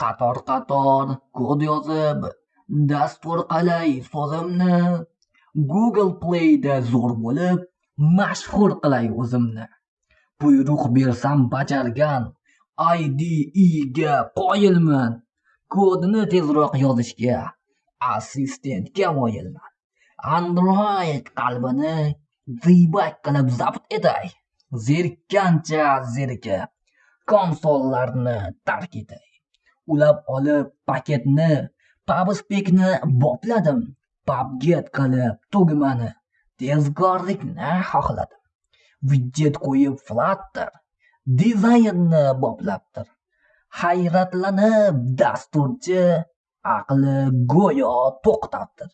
qator qator kod yozib dastur qalay so'zimni google playda zo'r bo'lib mashhur qilay o'zimni. Buyruq bersam bajargan IDEga qoyilman. Kodini tezroq yozishga assistentga moyilman. Android qalbini g'iybat qilib zabt etay zerikkancha zerikib konsollarni tark etay ulab olib paketni pabspekni bopladim. Pabget qilib tugmani tezkorlikni xohladim. Vidjet qo'yib flatter dizaynni boplabdir. Hayratlanib dasturchi aqli go'yo to'xtabdir